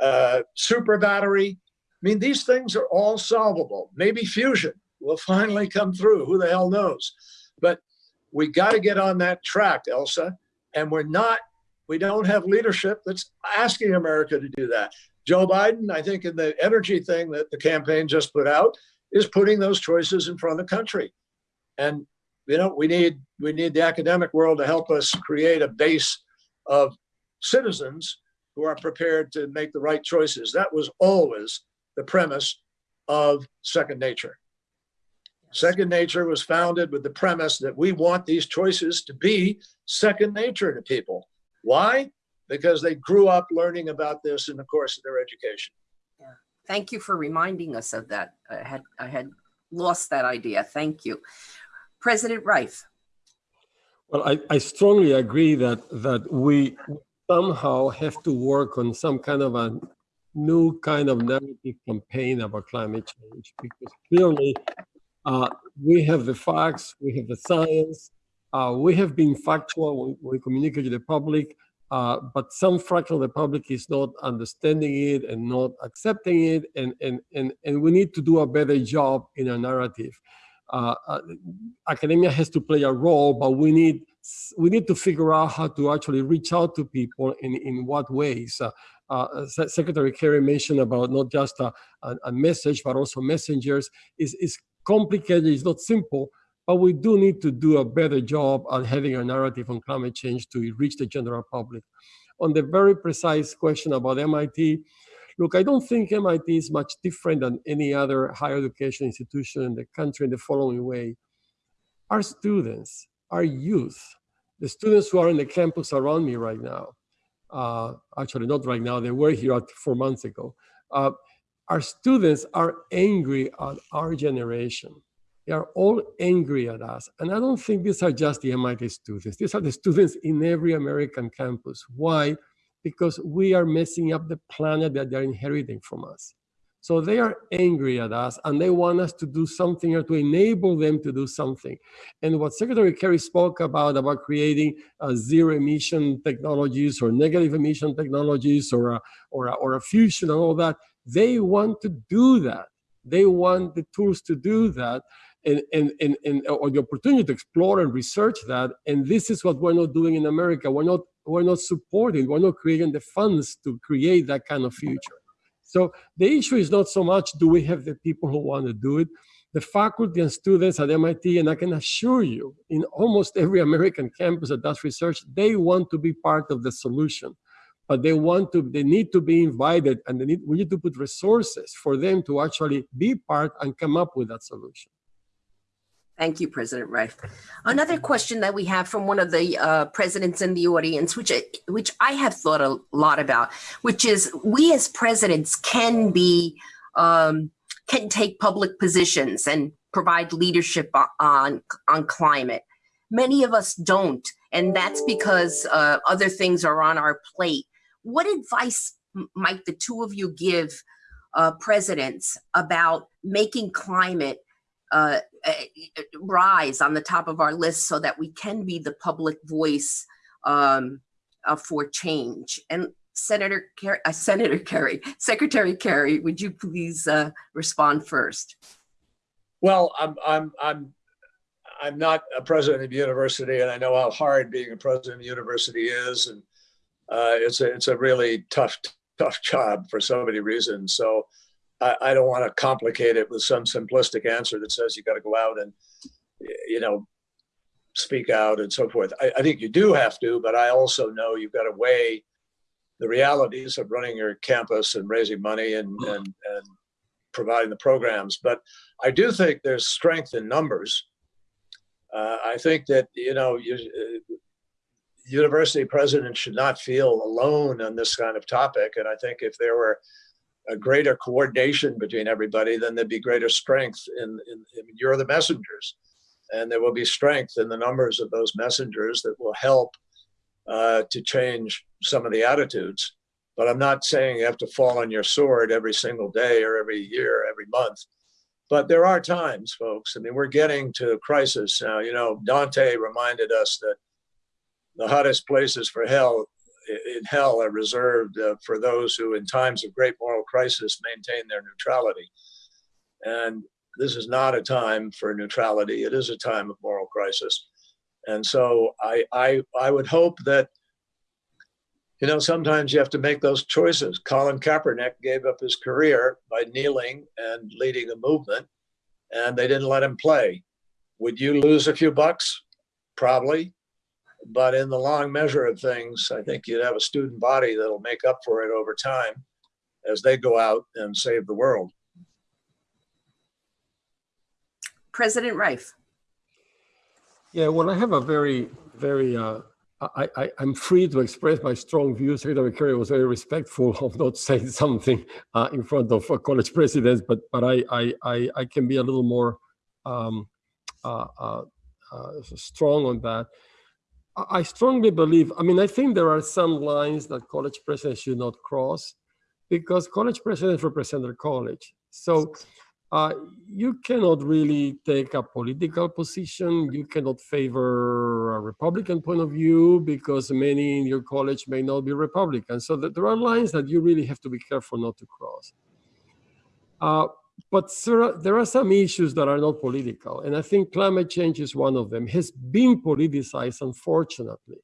uh, super battery. I mean, these things are all solvable. Maybe fusion will finally come through. Who the hell knows? But we got to get on that track, Elsa. And we're not, we don't have leadership that's asking America to do that. Joe Biden, I think, in the energy thing that the campaign just put out, is putting those choices in front of the country. And you know, we need we need the academic world to help us create a base of citizens who are prepared to make the right choices. That was always the premise of Second Nature. Second Nature was founded with the premise that we want these choices to be second nature to people. Why? Because they grew up learning about this in the course of their education. Yeah. Thank you for reminding us of that. I had I had lost that idea. Thank you. President Reif. Well, I, I strongly agree that that we somehow have to work on some kind of a new kind of narrative campaign about climate change because clearly uh, we have the facts, we have the science, uh, we have been factual when we communicate to the public, uh, but some fraction of the public is not understanding it and not accepting it, and, and, and, and we need to do a better job in our narrative. Uh, uh, academia has to play a role, but we need we need to figure out how to actually reach out to people in in what ways. Uh, uh, Secretary Kerry mentioned about not just a, a, a, message, but also messengers is is complicated. It's not simple, but we do need to do a better job at having a narrative on climate change to reach the general public. On the very precise question about MIT, Look, I don't think MIT is much different than any other higher education institution in the country in the following way. Our students, our youth, the students who are in the campus around me right now, uh, actually not right now, they were here four months ago. Uh, our students are angry at our generation. They are all angry at us. And I don't think these are just the MIT students. These are the students in every American campus. Why? Because we are messing up the planet that they're inheriting from us. So they are angry at us and they want us to do something or to enable them to do something. And what Secretary Kerry spoke about, about creating uh, zero emission technologies or negative emission technologies or a, or, a, or a fusion and all that, they want to do that. They want the tools to do that and, and, and, and or the opportunity to explore and research that. And this is what we're not doing in America. We're not we're not supporting, we're not creating the funds to create that kind of future. So the issue is not so much do we have the people who want to do it. the faculty and students at MIT, and I can assure you, in almost every American campus that does research, they want to be part of the solution. But they want to, they need to be invited and they need, we need to put resources for them to actually be part and come up with that solution. Thank you, President Reif. Another question that we have from one of the uh, presidents in the audience, which I, which I have thought a lot about, which is we as presidents can be um, can take public positions and provide leadership on on climate. Many of us don't, and that's because uh, other things are on our plate. What advice might the two of you give uh, presidents about making climate uh, rise on the top of our list so that we can be the public voice um, uh, for change. And Senator Kerry, uh, Senator Kerry, Secretary Kerry, would you please uh, respond first? Well, I'm I'm I'm I'm not a president of a university, and I know how hard being a president of a university is, and uh, it's a it's a really tough tough job for so many reasons. So I, I don't want to complicate it with some simplistic answer that says you got to go out and, you know, speak out and so forth. I, I think you do have to, but I also know you've got to weigh the realities of running your campus and raising money and, and, and providing the programs. But I do think there's strength in numbers. Uh, I think that, you know, you, uh, university presidents should not feel alone on this kind of topic. And I think if there were a greater coordination between everybody, then there'd be greater strength in, in, in, you're the messengers. And there will be strength in the numbers of those messengers that will help uh, to change some of the attitudes. But I'm not saying you have to fall on your sword every single day or every year, every month. But there are times, folks. I mean, we're getting to a crisis now. You know, Dante reminded us that the hottest places for hell in hell are reserved uh, for those who, in times of great moral crisis, maintain their neutrality. And this is not a time for neutrality. It is a time of moral crisis. And so I, I, I would hope that, you know, sometimes you have to make those choices. Colin Kaepernick gave up his career by kneeling and leading a movement, and they didn't let him play. Would you lose a few bucks? Probably. But in the long measure of things, I think you'd have a student body that'll make up for it over time as they go out and save the world. President Reif. Yeah, well, I have a very, very, uh, I, I, am free to express my strong views. Secretary Kerry was very respectful of not saying something uh, in front of uh, college presidents, but but I, I, I, I, can be a little more um, uh, uh, uh, strong on that. I strongly believe, I mean, I think there are some lines that college presidents should not cross because college presidents represent their college. So uh, you cannot really take a political position. You cannot favor a Republican point of view because many in your college may not be Republican. So there are lines that you really have to be careful not to cross. Uh, but there are some issues that are not political, and I think climate change is one of them. Has been politicized, unfortunately,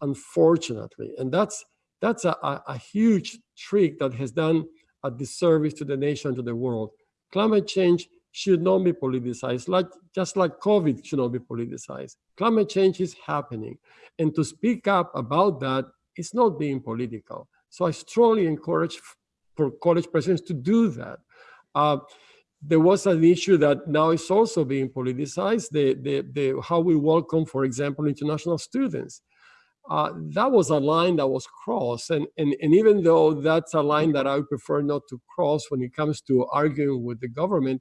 unfortunately, and that's that's a, a, a huge trick that has done a disservice to the nation, to the world. Climate change should not be politicized, like just like COVID should not be politicized. Climate change is happening, and to speak up about that is not being political. So I strongly encourage for college presidents to do that. Uh, there was an issue that now is also being politicized, the, the, the, how we welcome, for example, international students. Uh, that was a line that was crossed. And, and, and even though that's a line that I prefer not to cross when it comes to arguing with the government,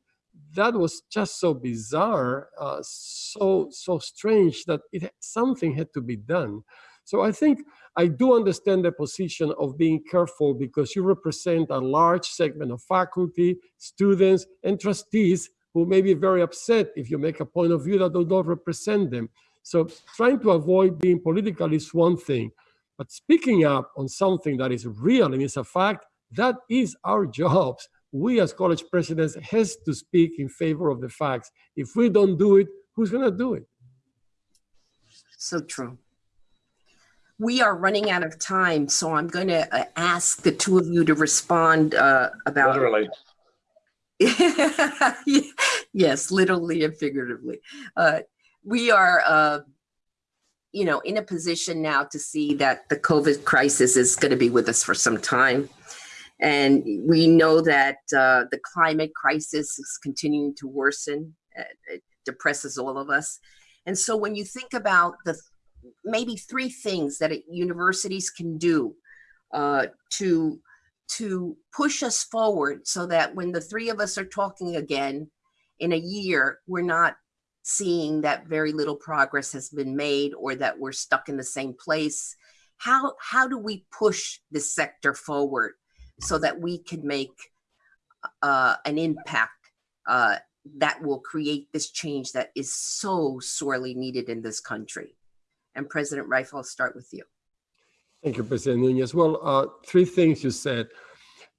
that was just so bizarre, uh, so, so strange that it, something had to be done. So I think I do understand the position of being careful because you represent a large segment of faculty, students, and trustees who may be very upset if you make a point of view that does not represent them. So trying to avoid being political is one thing, but speaking up on something that is real and is a fact, that is our jobs. We as college presidents has to speak in favor of the facts. If we don't do it, who's gonna do it? So true we are running out of time, so I'm going to uh, ask the two of you to respond uh, about. Literally. Yes, literally and figuratively. Uh, we are, uh, you know, in a position now to see that the COVID crisis is going to be with us for some time. And we know that uh, the climate crisis is continuing to worsen. It depresses all of us. And so when you think about the maybe three things that universities can do uh, to to push us forward so that when the three of us are talking again in a year, we're not seeing that very little progress has been made or that we're stuck in the same place. How, how do we push this sector forward so that we can make uh, an impact uh, that will create this change that is so sorely needed in this country? And President Reif, I'll start with you. Thank you, President Nunez. Well, uh, three things you said.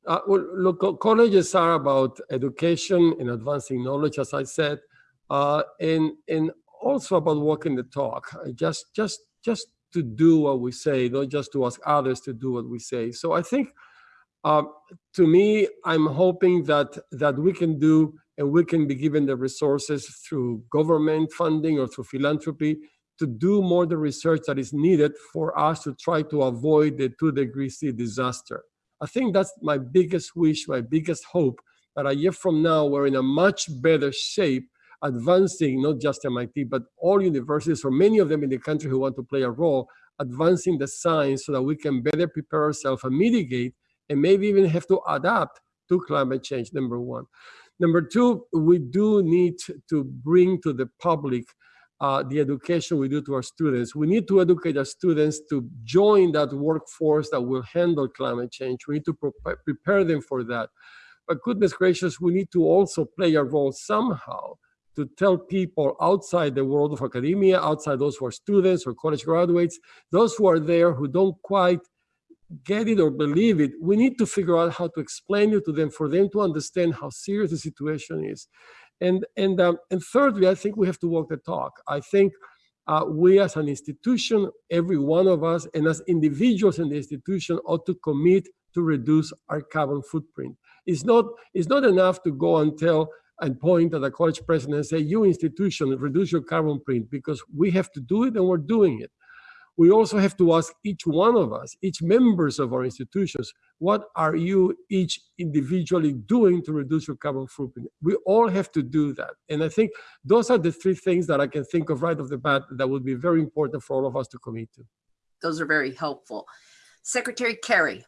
Uh, well, look, colleges are about education and advancing knowledge, as I said, uh, and and also about walking the talk. Uh, Just just just to do what we say, not just to ask others to do what we say. So I think, um, to me, I'm hoping that that we can do and we can be given the resources through government funding or through philanthropy to do more the research that is needed for us to try to avoid the two degree C disaster. I think that's my biggest wish, my biggest hope that a year from now, we're in a much better shape advancing not just MIT, but all universities or many of them in the country who want to play a role, advancing the science so that we can better prepare ourselves and mitigate and maybe even have to adapt to climate change, number one. Number two, we do need to bring to the public uh, the education we do to our students. We need to educate our students to join that workforce that will handle climate change. We need to pre- prepare them for that. But goodness gracious, we need to also play a role somehow to tell people outside the world of academia, outside those who are students or college graduates, those who are there who don't quite get it or believe it, we need to figure out how to explain it to them for them to understand how serious the situation is. And and um, and thirdly, I think we have to walk the talk. I think uh, we as an institution, every one of us, and as individuals in the institution, ought to commit to reduce our carbon footprint. It's not it's not enough to go and tell and point at the college president and say, "You institution, reduce your carbon print," because we have to do it, and we're doing it we also have to ask each one of us, each members of our institutions, what are you each individually doing to reduce your carbon footprint? We all have to do that. And I think those are the three things that I can think of right off the bat that would be very important for all of us to commit to. Those are very helpful. Secretary Kerry,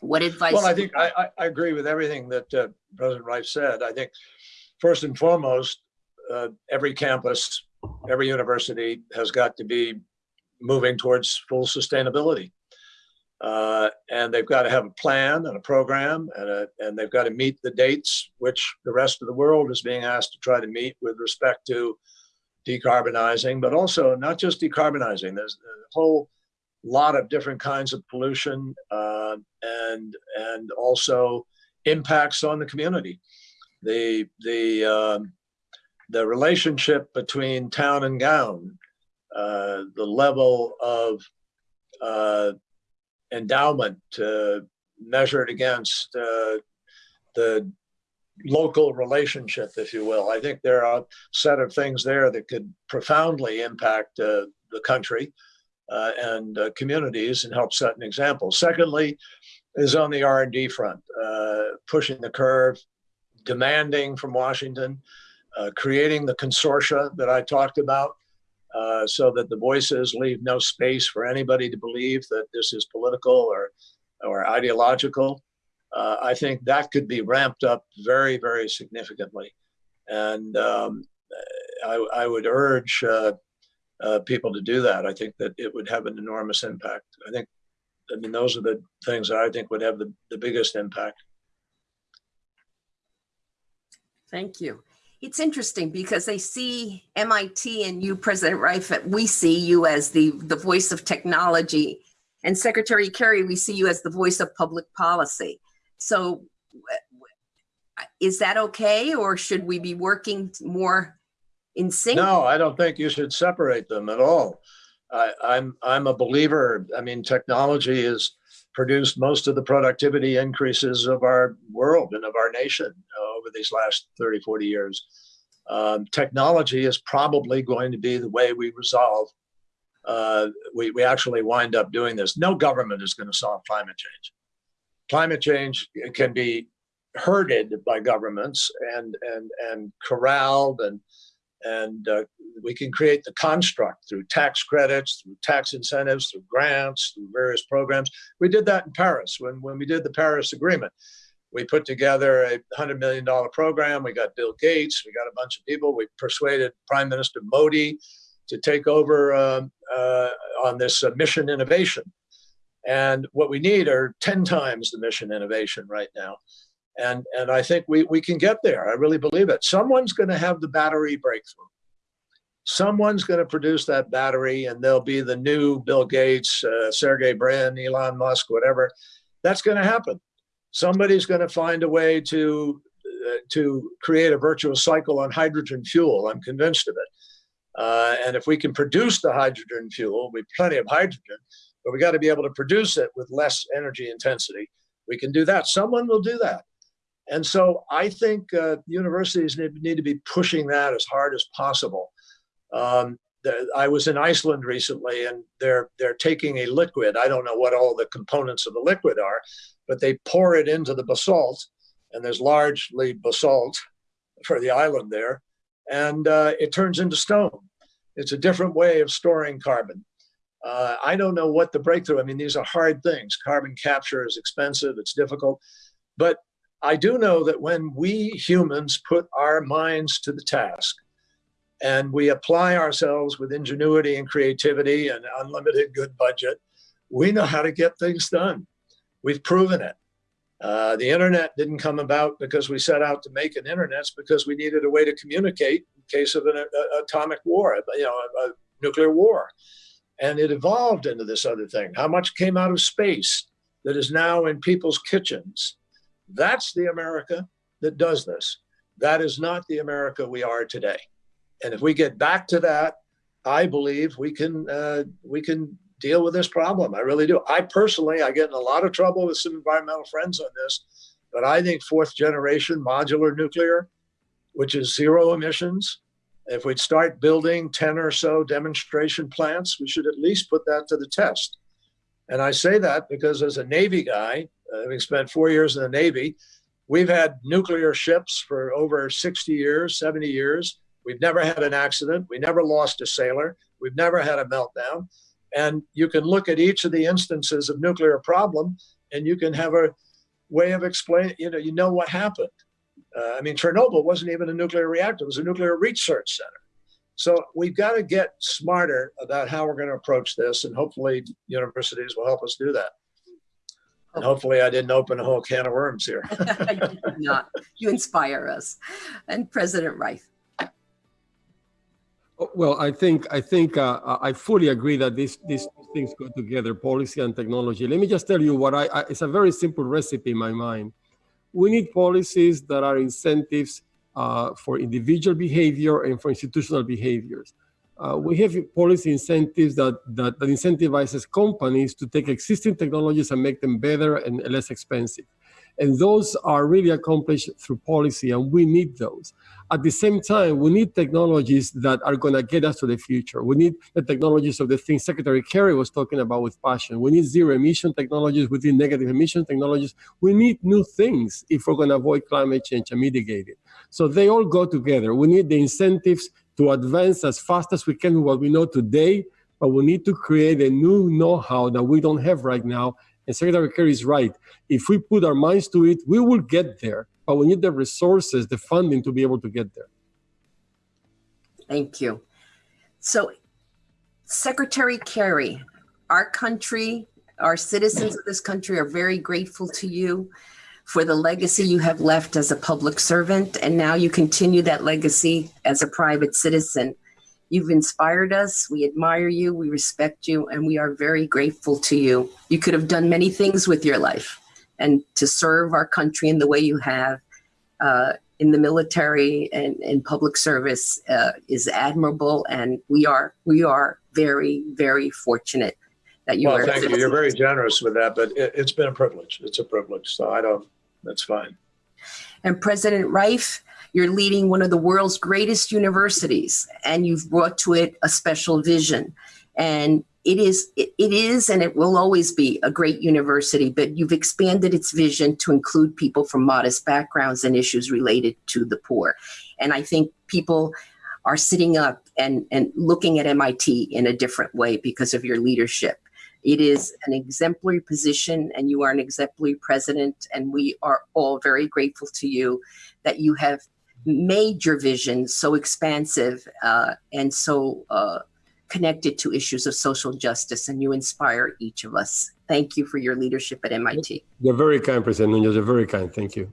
what advice? Well, I think I, I, I agree with everything that uh, President Reif said. I think first and foremost, uh, every campus, every university has got to be moving towards full sustainability. Uh, and they've got to have a plan and a program, and, a, and they've got to meet the dates which the rest of the world is being asked to try to meet with respect to decarbonizing, but also not just decarbonizing. There's a whole lot of different kinds of pollution uh, and and also impacts on the community. The the um, the relationship between town and gown uh, the level of uh, endowment uh, measured against uh, the local relationship, if you will. I think there are a set of things there that could profoundly impact uh, the country and communities and help set an example. Secondly, is on the R&D front, pushing the curve, demanding from Washington, creating the consortia that I talked about, uh, so that the voices leave no space for anybody to believe that this is political or, or ideological. Uh, I think that could be ramped up very, very significantly. And um, I, I, would urge uh, uh, people to do that. I think that it would have an enormous impact. I think, I mean, those are the things that I think would have the, the biggest impact. Thank you it's interesting because they see MIT and you, President Reif, we see you as the, the voice of technology. And Secretary Kerry, we see you as the voice of public policy. So is that okay? Or should we be working more in sync? No, I don't think you should separate them at all. I, I'm, I'm a believer. I mean, technology has produced most of the productivity increases of our world and of our nation over these last 30, 40 years. Um, technology is probably going to be the way we resolve. Uh, we, we actually wind up doing this. No government is going to solve climate change. Climate change can be herded by governments and and and corralled and and uh, we can create the construct through tax credits, through tax incentives, through grants, through various programs. We did that in Paris when, when we did the Paris Agreement. We put together a $100 million program. We got Bill Gates, we got a bunch of people. We persuaded Prime Minister Modi to take over um, uh, on this uh, mission innovation. And what we need are 10 times the mission innovation right now. And, and I think we, we can get there. I really believe it. Someone's going to have the battery breakthrough. Someone's going to produce that battery, and they'll be the new Bill Gates, uh, Sergey Brin, Elon Musk, whatever. That's going to happen. Somebody's going to find a way to uh, to create a virtuous cycle on hydrogen fuel. I'm convinced of it. Uh, and if we can produce the hydrogen fuel, we plenty of hydrogen, but we got to be able to produce it with less energy intensity. We can do that. Someone will do that. And so I think uh, universities need, need, to be pushing that as hard as possible. Um, the, I was in Iceland recently, and they're they're taking a liquid. I don't know what all the components of the liquid are, but they pour it into the basalt, and there's largely basalt for the island there, and uh, it turns into stone. It's a different way of storing carbon. Uh, I don't know what the breakthrough. I mean, these are hard things. Carbon capture is expensive. It's difficult, but I do know that when we humans put our minds to the task and we apply ourselves with ingenuity and creativity and unlimited good budget, we know how to get things done. We've proven it. Uh, the internet didn't come about because we set out to make an internet. It's because we needed a way to communicate in case of an a, atomic war, you know, a, a nuclear war. And it evolved into this other thing. How much came out of space that is now in people's kitchens? That's the America that does this. That is not the America we are today. And if we get back to that, I believe we can uh, we can deal with this problem. I really do. I personally, I get in a lot of trouble with some environmental friends on this, but I think fourth generation modular nuclear, which is zero emissions, if we'd start building 10 or so demonstration plants, we should at least put that to the test. And I say that because as a Navy guy, having spent four years in the Navy, we've had nuclear ships for over 60 years, 70 years. We've never had an accident. We never lost a sailor. We've never had a meltdown. And you can look at each of the instances of nuclear problem and you can have a way of explaining, you know, you know what happened. Uh, I mean, Chernobyl wasn't even a nuclear reactor, it was a nuclear research center. So we've got to get smarter about how we're going to approach this, and hopefully universities will help us do that. And hopefully I didn't open a whole can of worms here. you did not. You inspire us. And President Reif. Oh, Well, I think I think uh, I fully agree that these these things go together, policy and technology. Let me just tell you what I, I it's a very simple recipe in my mind. We need policies that are incentives uh, for individual behavior and for institutional behaviors. Uh, we have policy incentives that, that, that incentivizes companies to take existing technologies and make them better and less expensive. And those are really accomplished through policy, and we need those. At the same time, we need technologies that are going to get us to the future. We need the technologies of the things Secretary Kerry was talking about with passion. We need zero emission technologies, we need negative emission technologies. We need new things if we're going to avoid climate change and mitigate it. So they all go together. We need the incentives to advance as fast as we can with what we know today, but we need to create a new know-how that we don't have right now. And Secretary Kerry is right. If we put our minds to it, we will get there, but we need the resources, the funding to be able to get there. Thank you. So, Secretary Kerry, our country, our citizens of this country are very grateful to you for the legacy you have left as a public servant, and now you continue that legacy as a private citizen. You've inspired us. We admire you. We respect you, and we are very grateful to you. You could have done many things with your life, and to serve our country in the way you have uh, in the military and in public service uh, is admirable, and we are we are very very fortunate that you Well, are. thank you. You're very generous with that, but it, it's been a privilege. It's a privilege. So I don't, that's fine. And President Reif, You're leading one of the world's greatest universities, and you've brought to it a special vision. And it is, it, it is, and it will always be a great university, but you've expanded its vision to include people from modest backgrounds and issues related to the poor. And I think people are sitting up and, and looking at MIT in a different way because of your leadership. It is an exemplary position, and you are an exemplary president. And we are all very grateful to you that you have made your vision so expansive uh, and so uh, connected to issues of social justice. And you inspire each of us. Thank you for your leadership at MIT. You're very kind, President Nunez. You're very kind. Thank you.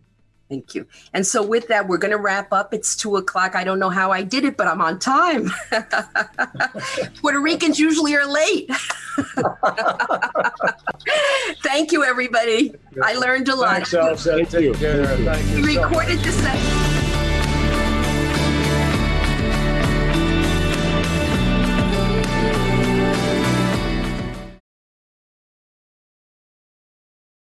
Thank you. And so, with that, we're going to wrap up. It's two o'clock. I don't know how I did it, but I'm on time. Puerto Ricans usually are late. Thank you, everybody. I learned a lot. Thanks, Elsa. Thank you. Thank you. Thank you We recorded this session.